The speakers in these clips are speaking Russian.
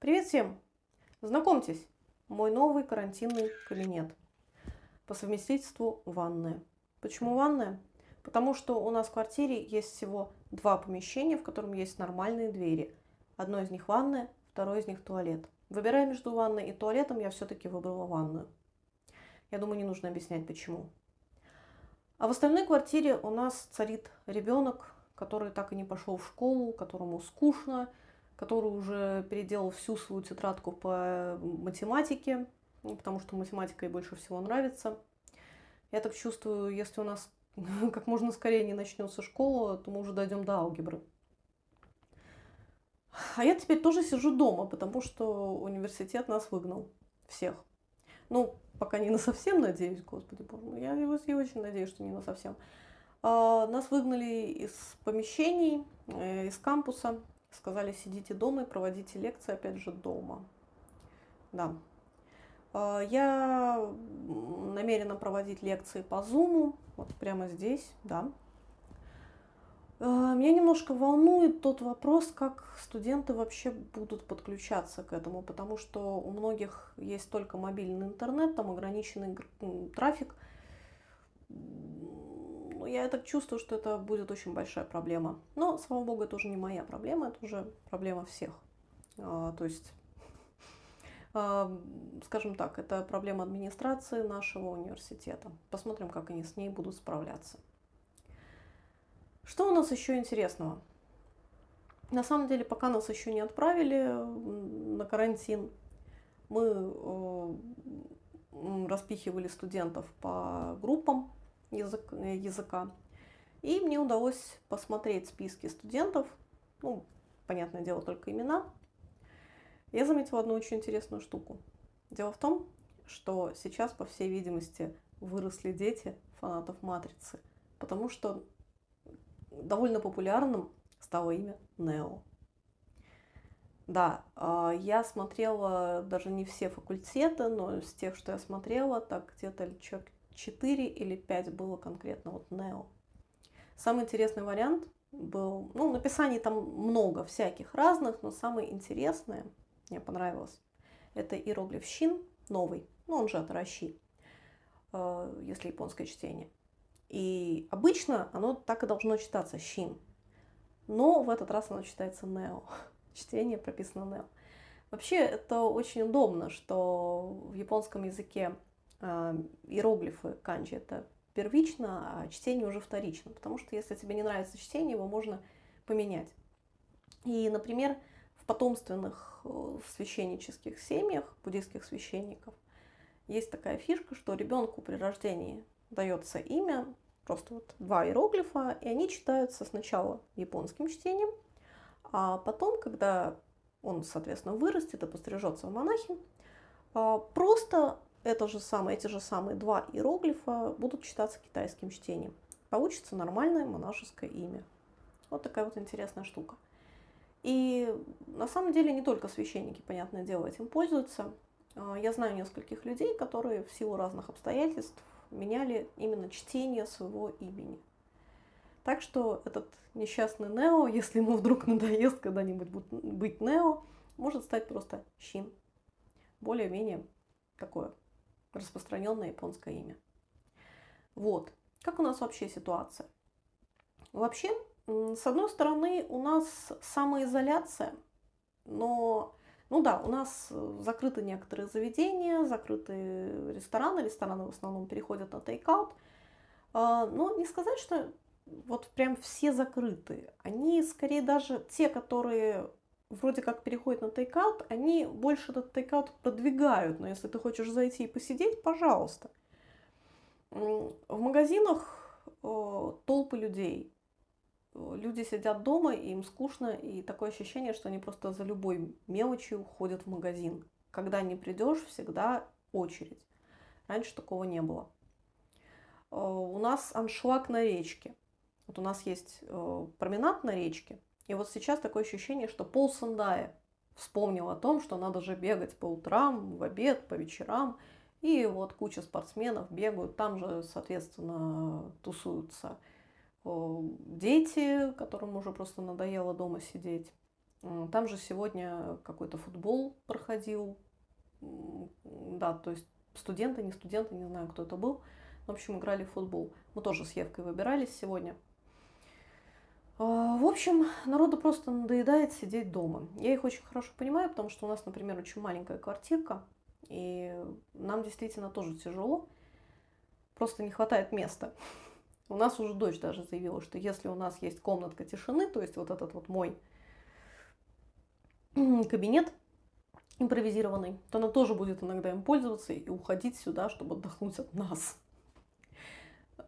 Привет всем! Знакомьтесь, мой новый карантинный кабинет. По совместительству ванная. Почему ванная? Потому что у нас в квартире есть всего два помещения, в котором есть нормальные двери. Одно из них ванная, второе из них туалет. Выбирая между ванной и туалетом, я все-таки выбрала ванную. Я думаю, не нужно объяснять почему. А в остальной квартире у нас царит ребенок, который так и не пошел в школу, которому скучно, который уже переделал всю свою тетрадку по математике, ну, потому что математика ей больше всего нравится. Я так чувствую, если у нас как можно скорее не начнется школа, то мы уже дойдем до алгебры. А я теперь тоже сижу дома, потому что университет нас выгнал. Всех. Ну, пока не на совсем, надеюсь, господи боже мой. Я, я очень надеюсь, что не на совсем. А, нас выгнали из помещений, э, из кампуса. Сказали, сидите дома и проводите лекции, опять же, дома. Да. А, я намерена проводить лекции по Zoom, вот прямо здесь, да. А, меня немножко волнует тот вопрос, как студенты вообще будут подключаться к этому, потому что у многих есть только мобильный интернет, там ограниченный трафик. Ну, я так чувствую, что это будет очень большая проблема. Но, слава богу, это уже не моя проблема, это уже проблема всех. А, то есть, а, скажем так, это проблема администрации нашего университета. Посмотрим, как они с ней будут справляться. Что у нас еще интересного? На самом деле, пока нас еще не отправили на карантин, мы э, распихивали студентов по группам язык, языка. И мне удалось посмотреть списки студентов, ну, понятное дело, только имена. Я заметила одну очень интересную штуку. Дело в том, что сейчас, по всей видимости, выросли дети фанатов «Матрицы», потому что довольно популярным стало имя Нео. Да, а, я смотрела даже не все факультеты, но из тех, что я смотрела, так где-то человек 4 или 5 было конкретно вот Нео. Самый интересный вариант был, ну, написаний там много всяких разных, но самое интересное, мне понравилось, это иероглиф Щин, новый, ну, он же от Раши, э, если японское чтение. И обычно оно так и должно читаться, Щин. Но в этот раз оно читается Нео. Чтение прописано Нео. Вообще это очень удобно, что в японском языке иероглифы канджи это первично, а чтение уже вторично. Потому что если тебе не нравится чтение, его можно поменять. И, например, в потомственных э, священнических семьях, буддийских священников, есть такая фишка, что ребенку при рождении дается имя, просто вот два иероглифа, и они читаются сначала японским чтением, а потом, когда он, соответственно, вырастет и пострижется в монахи, а, просто это же самое, эти же самые два иероглифа будут читаться китайским чтением. Получится нормальное монашеское имя. Вот такая вот интересная штука. И на самом деле не только священники, понятное дело, этим пользуются. А, я знаю нескольких людей, которые в силу разных обстоятельств меняли именно чтение своего имени. Так что этот несчастный Нео, если ему вдруг надоест когда-нибудь быть Нео, может стать просто Щин. Более-менее такое распространенное японское имя. Вот. Как у нас вообще ситуация? Вообще, с одной стороны, у нас самоизоляция, но ну да, у нас э, закрыты некоторые заведения, закрыты рестораны, рестораны в основном переходят на тейкаут. А, но не сказать, что вот прям все закрыты. Они скорее даже те, которые вроде как переходят на тейкаут, они больше этот тейкаут продвигают. Но если ты хочешь зайти и посидеть, пожалуйста. В магазинах э, толпы людей люди сидят дома, и им скучно, и такое ощущение, что они просто за любой мелочью ходят в магазин. Когда не придешь, всегда очередь. Раньше такого не было. Э, у нас аншлаг на речке. Вот у нас есть э, променад на речке, и вот сейчас такое ощущение, что пол Сандая вспомнил о том, что надо же бегать по утрам, в обед, по вечерам, и вот куча спортсменов бегают, там же, соответственно, тусуются дети, которым уже просто надоело дома сидеть. Там же сегодня какой-то футбол проходил. Да, то есть студенты, не студенты, не знаю, кто это был. В общем, играли в футбол. Мы тоже с Евкой выбирались сегодня. Общем, народу просто надоедает сидеть дома. Я их очень хорошо понимаю, потому что у нас, например, очень маленькая квартирка, и нам действительно тоже тяжело, просто не хватает места. У нас уже дочь даже заявила, что если у нас есть комнатка тишины, то есть вот этот вот мой кабинет импровизированный, то она тоже будет иногда им пользоваться и уходить сюда, чтобы отдохнуть от нас.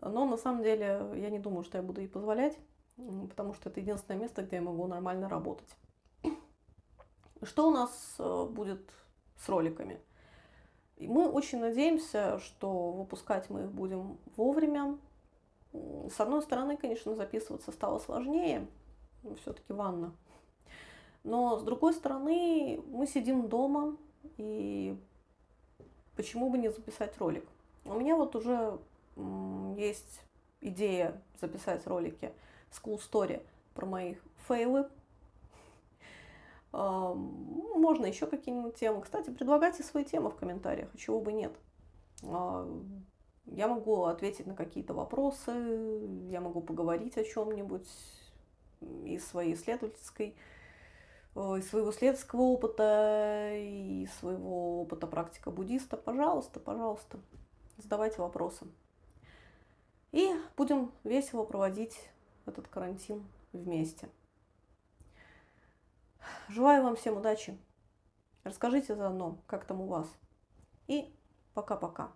Но на самом деле я не думаю, что я буду ей позволять потому что это единственное место, где я могу нормально работать. Что у нас э, будет с роликами? Мы очень надеемся, что выпускать мы их будем вовремя. С одной стороны, конечно, записываться стало сложнее, все-таки ванна. Но с другой стороны, мы сидим дома, и почему бы не записать ролик? У меня вот уже есть идея записать ролики School Story про мои фейлы. Можно еще какие-нибудь темы. Кстати, предлагайте свои темы в комментариях, а чего бы нет. А, я могу ответить на какие-то вопросы, я могу поговорить о чем-нибудь из своей исследовательской, э, из своего исследовательского опыта, из своего опыта практика буддиста. Пожалуйста, пожалуйста, задавайте вопросы. И будем весело проводить этот карантин вместе. Желаю вам всем удачи. Расскажите заодно, как там у вас. И пока-пока.